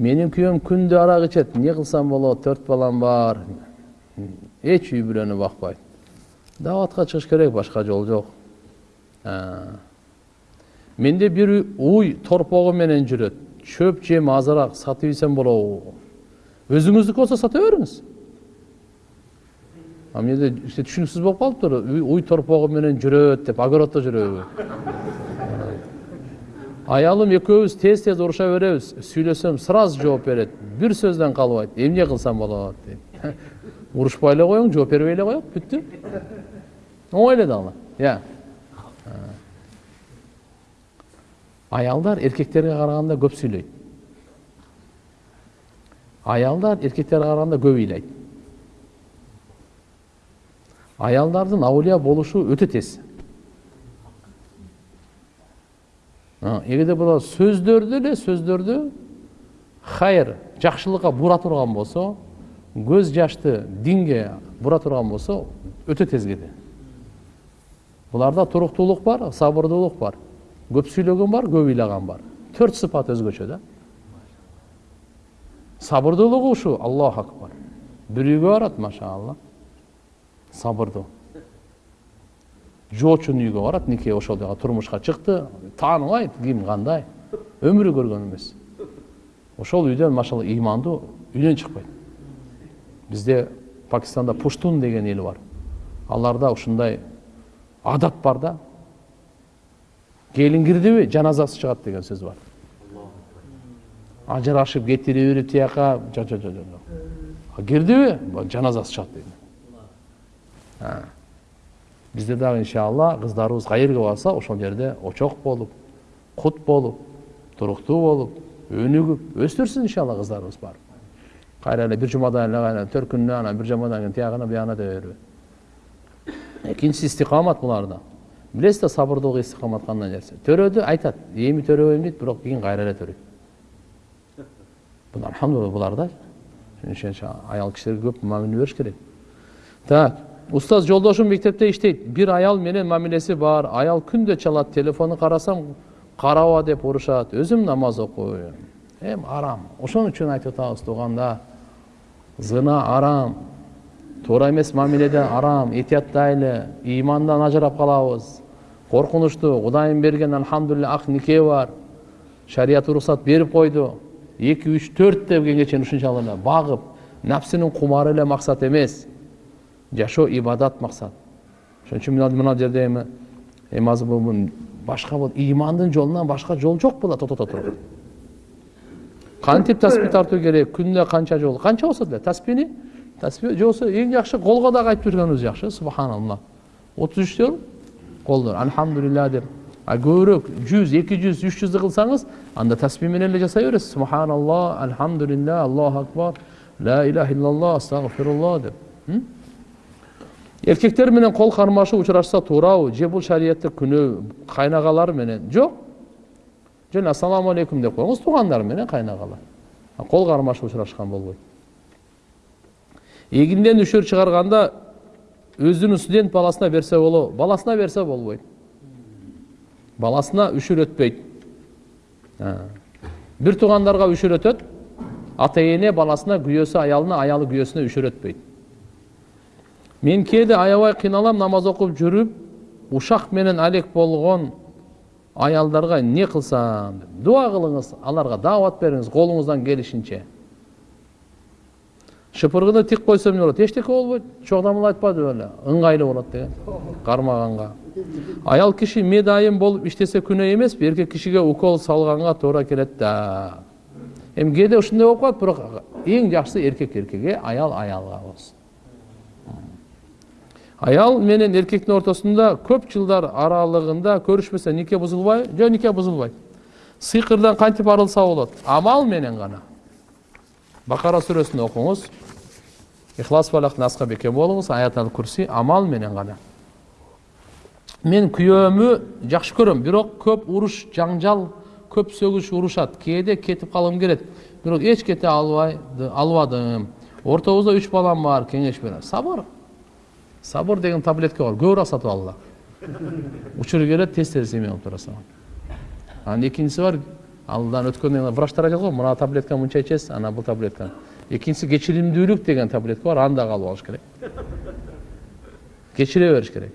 менин күйөөм күндө арак ичет эмне кылсам болот төрт балам бар. Эч үй бүлөнү бакпайт. Дааватка чыгыш керек башка жол жок. Менде бир уй торпогу менен жүрөт. Чөп жем азыраак сатып ийсем болобу. Өзүңүздүкү болсо сата бериңиз. А менде түшүнүксүз болуп калыптыр. Уй торпогу менен жүрөт деп огороддо жүрөбү аялым экөөбүз тез тез уруша беребиз сүйлөсөм сразу жооп берет бир сөздөн калбайт эмне кылсам болот дейт урушпай эле коюң жооп бербей эле коет бүттү оңой эле иә аялдар эркектерге караганда көп сүйлөйт аялдар эркектерге караганда көп ыйлайт аялдардын аулия болушу өтө тез эгерде булар сөздөрдү эле сөздөрдү хайыр жакшылыкка бура турган болсо көз жашты динге бура турган болсо өтө тез кетет буларда туруктуулук бар сабырдуулук бар. Көп сүйлөгөн бар көп ыйлаган бар. Төрт сыпат өзгөчө да. Сабырдуулугу ушу аллаху акбар. Бир үйгө барат машаалла сабырдуу жоочун үйгө барат нике ошол жака турмушка чыкты тааныбайт ким кандай. Өмүрү көргөн эмес ошол үйдөн машалла ыймандуу үйдөн чыкпайт бизде пакистанда пуштун деген эл бар. Аларда ушундай адат бар да. Келин кирдиби жаназасы чыгат деген сөз бар. Ажырашып кетире берип тияка жок жок жок жок кирдиби жаназасы чыгат дейт бизде дагы иншалла кыздарыбыз каерге барса ошол жерде очок болуп кут болуп туруктуу болуп өнүгүп өстүрсүн иншалла кыздарыбыз барып кайра эле бир жумадан эле төркүнүнө анан бир жумадан кийин тиягына биягына дей бербей экинчиси истикамат буларда билесиз да сабырдуулук истикамат кандай нерсе төрөдү айтат эми төрөбөйм дейт бирок кийин кайра эле төрөйт алхамдулилла буларда аял кишилерге көп мамиле бериш керек так устаз жолдошум мектепте иштейт бир аял менен мамилеси бар аял күндө чалат телефонун карасам караба деп урушат өзүм намаз окуйм эми арам ошон үчүн айтып атабыз туугандар зына арам туура эмес мамиледен арам этияттайлы ыймандан ажырап калабыз коркунучтуу кудайым берген альхамдулилля ак нике бар шарият уруксат берип койду эки үч төрт дегенге чейин ушунчалык багып напсинин кумары эле максат эмес жашоо ибадат максат ошон үчүн мына жерде эми эми азыр бул башка бул ыймандын жолунан башка жол жок була тотото туруп кантип таспи тартуу керек күнүнө канча жолу канча болсо деле таспини таспи же болбосо эң жакшы колго дагы айтып жүргөнүбүз жакшы субханалла отуз үч жол колдо альхамдулилля деп а көбүрөөк жүз эки жүз үч жүздү кылсаңыз анда таспи менен эле жасай бересиз субханалла альхамдулилля аллаху акбар ла иляха иллаллах астагфирулла деп эркектер менен кол кармашуу учурашса туурабы же бул шариятта күнөө кайнагалар менен жок жөн ассалому алейкум деп коюңуз туугандар менен кайнагалар кол кармашып учурашкан болбойт эгинден үшөр чыгарганда өзүнүн студент баласына берсе болобу баласына берсе болбойт баласына үшүр өтпөйт бир туугандарга үшүр өтөт ата эне баласына күйөөсү аялына аялы күйөөсүнө үшүр өтпөйт мен кээде аябай кыйналам намаз окуп жүрүп ушак менен алек болгон аялдарга эмне кылсам деп дуа кылыңыз аларга даават бериңиз колуңуздан келишинче шыпыргыны тик койсом эмне болот эчтеке болбойт чогдамыл айтпады беле ыңгайлуу болот деген кармаганга аял киши медайым болуп иштесе күнөө эмеспи эркек кишиге укол салганга туура келет да эми кээде ушундай болуп калат бирок эң жакшысы эркек эркекке аял аялга болсун аял менен эркектин ортосунда көп жылдар аралыгында көрүшпөсө нике бузулбайбы жок нике бузулбайт сыйкырдан кантип арылса болот амал менен гана бакара сүрөсүн окуңуз ихлас фалак наска бекем болуңуз аят ал курси амал менен гана мен күйөөмү жакшы көрөм бирок көп уруш жаңжал көп сөгүш урушат кээде кетип калгым келет бирок эч кете албадым ортобузда үч балам бар кеңеш берем сабыр сабыр деген таблетка бар көбүрөөк сатып алгыла учуру келет тез тез эме кылып тура салам анан экинчиси бар алдан өткөндөн врачтар айтат го мына таблетканы мынча ичесиз анан бул таблетканы экинчиси кечиримдүүлүк деген таблетка бар аны дагы алып алыш керек кечире бериш керек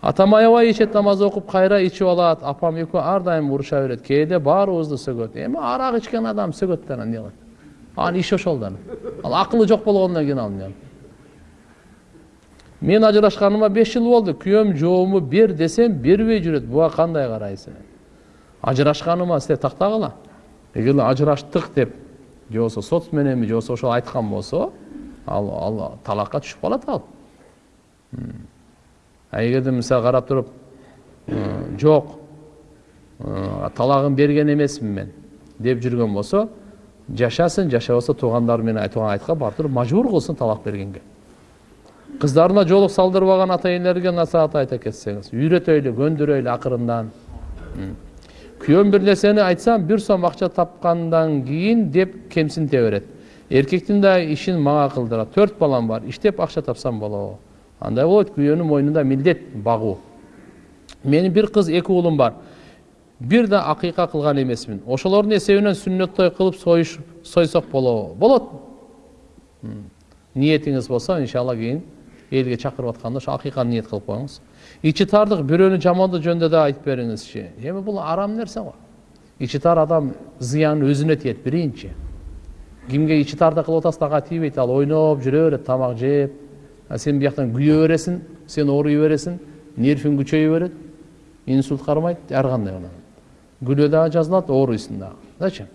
атам аябай ичет намаз окуп кайра ичип алат апам экөө ар дайым уруша берет кээде баарыбызды сөгөт эми арак ичкен адам сөгөт да анан эмне кылат анын иши ошол да ал акылы жок болгондон кийин ал мен ажырашканыма беш жыл болду күйөөм жообуму бер десем бербей жүрөт буга кандай карайсың ажырашканыма силер тактагыла эгер ажыраштык деп же болбосо сот мененби же болбосо ошол айткан болсо ал ал талакка түшүп калат ал а эгерде мисалы карап туруп жок талагын берген эмесмин мен деп жүргөн болсо жашасын жашабаса туугандары менен айтылган айтка барып туруп мажбур кылсын талак бергенге кыздарына жоолук салдырбаган ата энелерге насаат айта кетсеңиз үйрөтөйлү көндүрөйлү акырындан күйөөм бир нерсени айтсам бир сом акча тапкандан кийин деп кемсинте берет эркектин да ишин мага кылдырат төрт балам бар иштеп акча тапсам болобу андай болот күйөөнүн мойнунда милдет багуу менин бир кыз эки уулум бар. Бир да акыйка кылган эмесмин ошолордун эсебинен сүннөт той кылып сойсок болобу болот. Ниетиңиз болсо иншалла кийин элге чакырып атканда ошо акыйканы ниет кылып коюңуз. Ичи тардык бирөөнү жамандоо жөнүндө да айтып бериңизчи эми бул арам нерсе го. Ичи тар адам зыяны өзүнө тиет биринчи. Кимге ичи тарды кылып атасың ага тийбейт ал ойноп жүрө берет тамак жеп сен бияктан күйө бересиң сен ооруй бересиң нервиң күчөйө берет инсульт кармайт ар кандай күлө дагы жазылат ооруйсуң дагы. Зачем?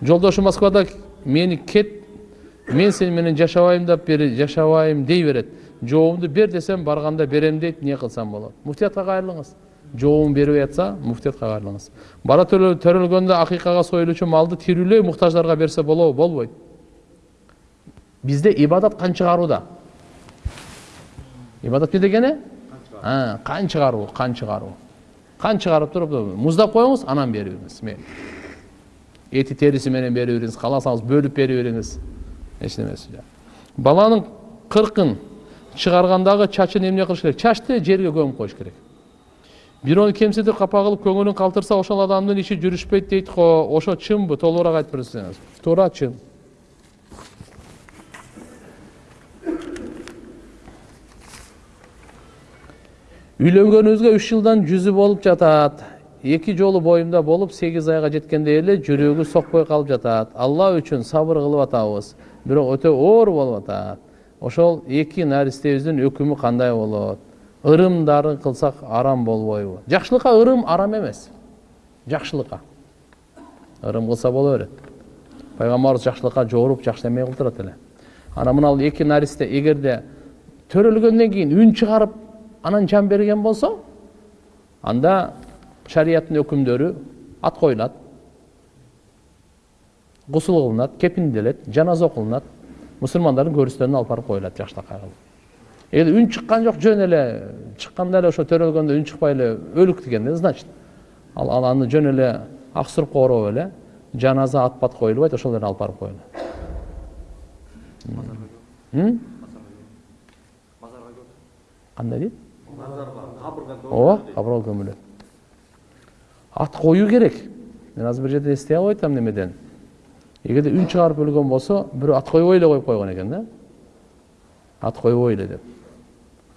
Жолдошум москвада мени кет мен сен менен жашабайм деп бери жашабайм дей берет жообумду бер десем барганда берем дейт эмне кылсам болот муфтиятка кайрылыңыз жообун бербей атса муфтиятка кайрылыңыз бара төрөлгөндө акыйкага союлуучу малды тирүүлөй муктаждарга берсе болобу болбойт бизде ибадат кан чыгарууда ибадат эмне дегени кан чыгаруу кан чыгаруу кан чыгарып туруп муздап коюңуз анан берип бериңиз эти териси менен берип бериңиз кааласаңыз бөлүп берип бериңиз эч немеси баланын кыркын чыгаргандагы чачын эмне кылыш керек? Чачты жерге көмүп коюш керек. Бирөөнү кемсинтип капа кылып көңүлүн калтырса ошол адамдын иши жүрүшпөйт дейт го ошо чынбы? Толугураак айтып берсеңиз туура чын. Үйлөнгөнүбүзгө үч жылдан жүзү болуп жатат эки жолу боюмда болуп сегиз айга жеткенде эле жүрөгү сокпой калып жатат алла үчүн сабыр кылып атабыз бирок өтө оор болуп атат ошол эки наристебиздин өкүмү кандай болот? Ырымдарын кылсак арам болбойбу жакшылыкка ырым арам эмес жакшылыкка ырым кылса боло берет пайгамбарыбыз жакшылыкка жоруп жакшы эме кылдырат эле анан мына эки наристе эгерде төрөлгөндөн кийин үн чыгарып анан жан берген болсо анда шарияттын өкүмдөрү ат коюлат гусул кылынат кепинделет жаназа окулунат мусулмандардын көрүстөрүнө алып барып коюлат жакшылыкка кылып эгер үн чыккан жок жөн эле чыкканда эле ошо төрөлгөндө үн чыкпай эле өлүк деген да значит ал аны жөн эле ак сурупка ороп эле жаназа ат бат коюлбайт ошол эле алып барып коюлат кандай дейт ооба кабырга көмүлөт ат коюу керек мен азыр бир жерде эстей албай атам немеден эгерде үн чыгарып өлгөн болсо бирөө ат койбой эле коюп койгон экен да ат койбой эле деп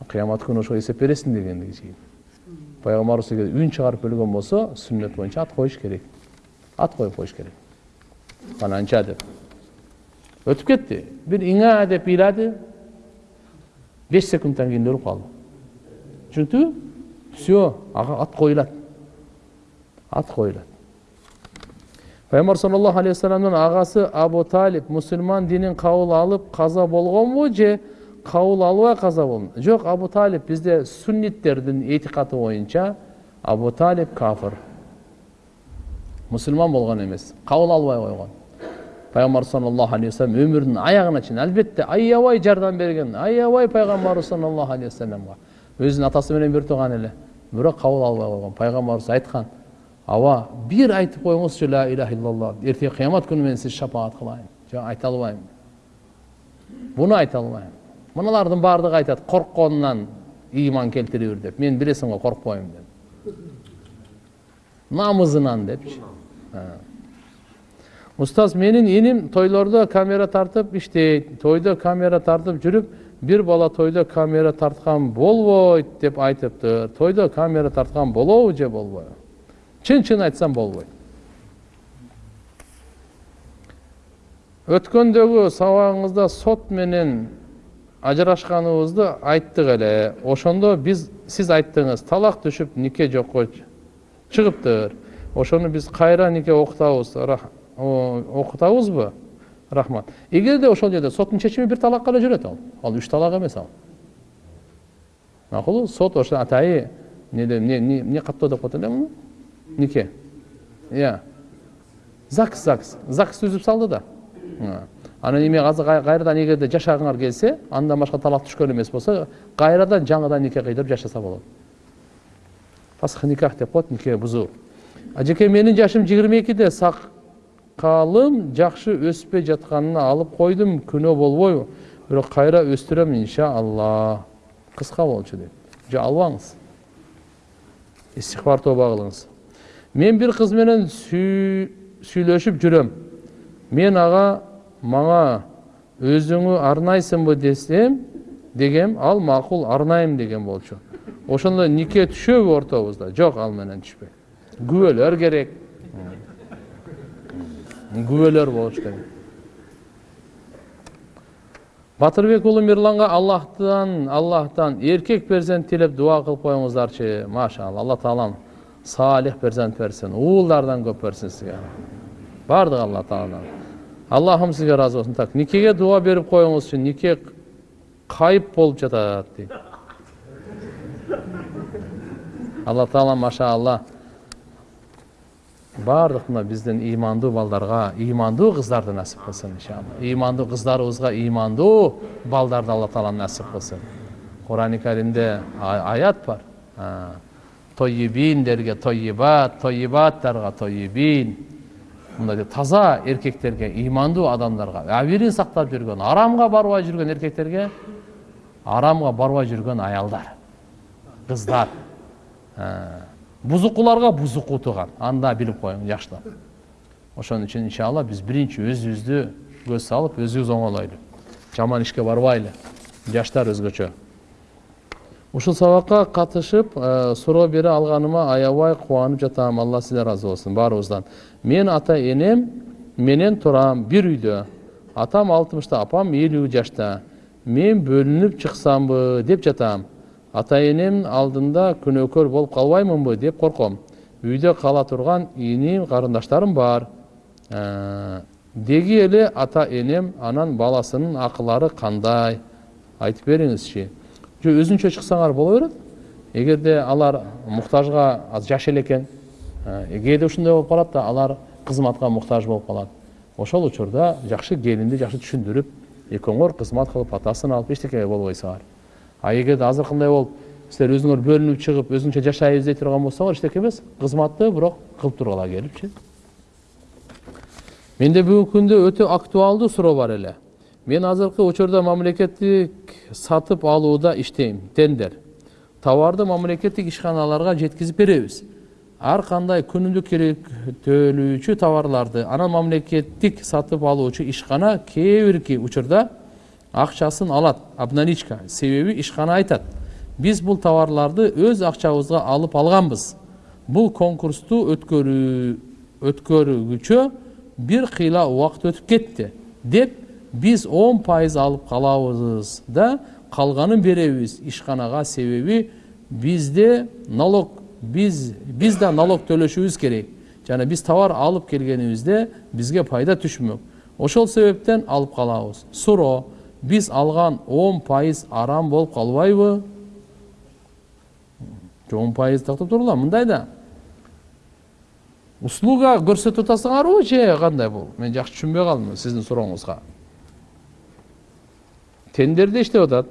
кыямат күнү ошого эсеп бересиң чейин пайгамбарыбыз эгер үн чыгарып өлгөн болсо сүннөт боюнча ат коюш керек ат коюп коюш керек кананча деп өтүп кетти бир иңа деп ыйлады беш секундтан кийин өлүп калды түшүнүктүбү все ага ат коюлат ат коюлат пайгамбар саллаллаху алейхи вассаламдын агасы абу талип мусулман динин кабыл алып каза болгонбу же кабыл албай каза болгон жок абу талип бизде сунниттердин этикаты боюнча абу талип кафыр мусулман болгон эмес кабыл албай койгон пайгамбар саллаллаху алейхи вассалам өмүрүнүн аягына чейин албетте аябай жардам берген аябай пайгамбарыбыз саллаллаху алейхи вассаламга өзүнүн атасы менен бир тууган эле бирок кабыл албай койгон пайгамбарыбыз айткан аба бир айтып коюңузчу ла иляха иллалла эртең кыямат күнү мен сизди шапаат кылайын жок айта албайм. Буну айта албайм. Мыналардын баардыгы айтат коркконунан ыйман келтире бир деп. Мен билесиң го коркпойм деп. Намызынан депчи устаз менин иним тойлордо камера тартып иштейт. Тойдо камера тартып жүрүп бир бала тойдо камера тарткан болбойт деп айтыптыр. Тойдо камера тарткан болобу же болбойбу чын чын айтсам болбойт өткөндөгү сабагыңызда сот менен ажырашканыбызды айттык эле. Ошондо биз сиз айттыңыз талак түшүп нике жокко чыгыптыр. Ошону биз кайра нике окутабыз окутабызбы? Рахмат. Эгерде ошол жерде соттун чечими бир талакка эле жүрөт ал. Ал үч талак эмес ал. Макулбу сот ошо атайы эмне каттоо деп коет эле муну нике иә. Загс загс загс түзүп салды да. Анан эми азыр кайрадан эгерде жашагыңар келсе андан башка талак түшкөн эмес болсо кайрадан жаңыдан нике кыйдырып жашаса болот фасх никах деп коет нике бузуу ажеке менин жашым жыйырма экиде сакалым жакшы өспөй жатканына алып койдум күнөө болбойбу бирок кайра өстүрөм иншалла. Кыска болчу дейт же албаңыз истихбар тобо кылыңыз мен бир кыз менен сүйлөшүп жүрөм мен ага мага өзүңү арнайсыңбы десем дегем ал макул арнайм деген болчу ошондо нике түшөбү ортобузда жок ал менен түшпөйт күбөлөр керек күбөлөр болуш керек батырбек уулу мирланга аллахтан аллахтан эркек перзент тилеп дуа кылып коюңуздарчы машалла алла таалам салих перзент берсин уулдардан көп берсин сизге баардыгы алла тааладан аллахым сизге ыраазы болсун так никеге дуа берип коюңузчу нике кайып болуп жатат дейт алла таала машалла баардык мына биздин ыймандуу балдарга ыймандуу кыздарды насип кылсын иншалла ыймандуу кыздарыбызга ыймандуу балдарды алла таала насип кылсын курани каримде аят бар тойибиндерге тойибат тойибаттарга тойибин мындай таза эркектерге ыймандуу адамдарга абийирин сактап жүргөн арамга барбай жүргөн эркектерге арамга барбай жүргөн аялдар кыздар бузукуларга бузуку туган аны да билип коюң жакшылап ошон үчүн иншалла биз биринчи өзүбүздү көз салып өзүбүз оңолойлу жаман ишке барбайлы жаштар өзгөчө ушул сабакка катышып суроо бере алганыма аябай кубанып жатам. Алла сизден ыраазы болсун баарыбыздан. Мен ата энем менен турам бир үйдө. Атам алтымышта апам элүү жашта. Мен бөлүнүп чыксамбы деп жатам. Ата энем алдында күнөөкөр болуп калбаймынбы деп корком. Үйдө кала турган иним карындаштарым бар. Деги эле ата энем анан баласынын акылары кандай? Айтып бериңизчи. Же өзүнчө чыксаңар боло берет. Эгерде алар муктажга жаш эле экен кээде ушундай болуп калат да алар кызматка муктаж болуп калат. Ошол учурда жакшы келинди жакшы түшүндүрүп экөөңөр кызмат кылып атасын алып эчтеке болбойсуңар. А эгерде азыркындай болуп силер өзүңөр бөлүнүп чыгып өзүңчө жашайбыз дей турган болсоңор эчтеке эмес кызматты бирок кылып тургула келипчи менде бүгүнкү күндө өтө актуалдуу суроо бар эле. Мен азыркы учурда мамлекеттик сатып алууда иштейм тендер товарды мамлекеттик ишканаларга жеткизип беребиз ар кандай күнүмдүк керектөлүүчү товарларды анан мамлекеттик сатып алуучу ишкана кээ бирки учурда акчасын алат обналичка себеби ишкана айтат биз бул товарларды өз акчабызга алып алганбыз бул конкурсту өткөргүчө бир кыйла убакыт өтүп кетти деп биз он пайыз алып калабыз да калганын беребиз ишканага себеби бизде налог биз биз да налог төлөшүбүз керек жана биз товар алып келгенибизде бизге пайда түшмөк ошол себептен алып калабыз суроо биз алган он пайыз арам болуп калбайбы он пайыз токтоп тургула мындай да услуга көрсөтүп атасыңарбы же кандай бул мен жакшы түшүнбөй калдым сиздин сурооңузга тендерде иштеп атат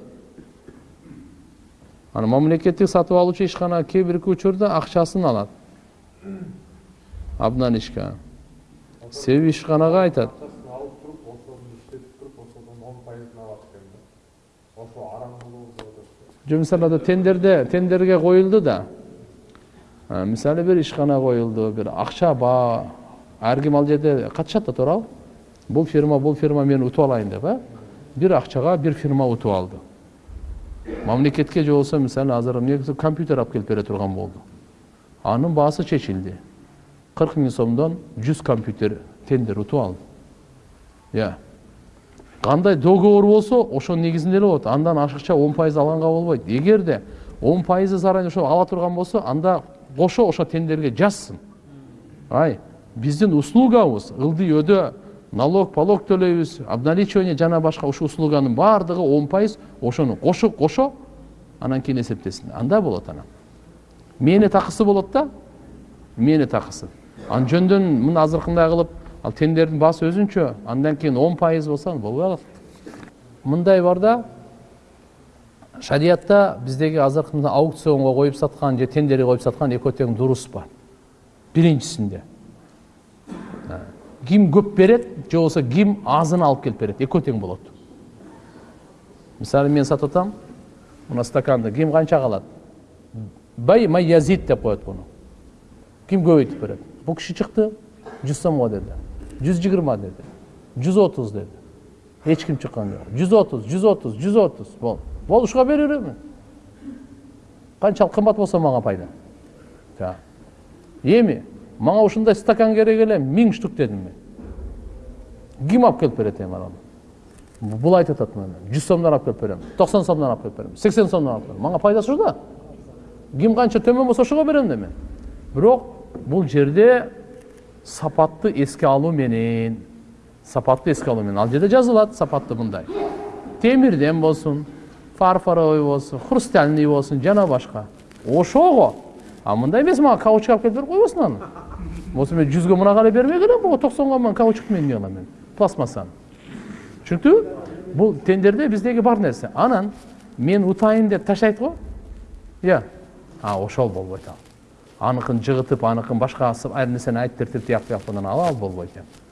анан мамлекеттик сатып алуучу ишкана кээ бирки учурда акчасын алат обналичка себеби ишканага айтат жо мисалы тендерде тендерге коюлду да мисалы бир ишкана коюлду бир акча баа ар ким ал жерде катышат да туурабы бул фирма бул фирма мен утуп алайын деп э бир акчага бир фирма утуп алды мамлекетке же болбосо мисалы азыр негизи компьютер алып келип бере турган болду анын баасы чечилди кырк миң сомдон жүз компьютер тендер утуп алды иә кандай договор болсо ошонун негизинде эле болот андан ашыкча он пайыз алганга болбойт эгерде он пайызы заранее ошо ала турган болсо анда кошо ошо тендерге жазсын ай биздин услугабыз ылдый өдө налог полог төлөйбүз обналичивание жана башка ушул услуганын баардыгы он пайыз ошону кошо кошо анан кийин эсептесин анда болот анан. Мээнет акысы болот да мээнет акысы анан жөндөн мына азыркындай кылып ал тендердин баасы өзүнчө андан кийин он пайыз болсо болбой калат мындай бар да шариятта биздеги азыркы аукционго коюп саткан же тендерге коюп саткан экөө тең дурус бар. Биринчисинде ким көп берет же болбосо ким азын алып келип берет экөө тең болот мисалы мен сатып атам мына стаканды ким канчага алат бай май язид деп коет буну ким көбөйтүп берет бул киши чыкты жүз сомго деди жүз жыйырма деди жүз отуз деди эч ким чыккан жок жүз отуз жүз отуз жүз отуз болду болду ушуга бере беремин канчалык кымбат болсо мага пайда эми мага ушундай стакан керек эле миң штук дедим мен. Ким алып келип берет эми анан? Бул айтып атат мына жүз сомдон алып келип берем токсон сомдон алып келип берем сексен сомдон алып берем. Мага пайдасы ушул да. Ким канча төмөн болсо ошого берем да мен бирок бул жерде сапатты эске алуу менен сапатты эске алуу менен. Ал жерде жазылат сапатты мындай. Темирден болсун фарфоровый болсун хрустальный болсун жана башка. Ошого! А мындай эмес мага каучук алып келип берип койбосун аны. Болсо мен жүзгө мынага эле бербей келем буга токсонго мен каучукты мен эмне кылам мен пластмассаны түшүнүктүбү бул тендерде биздеги бар нерсе анан мен утайын деп таштайт го иә а ошол болбойт ал аныкын жыгытып аныкын башка айр нерсени айтып тиртип тияк ал болбойт эми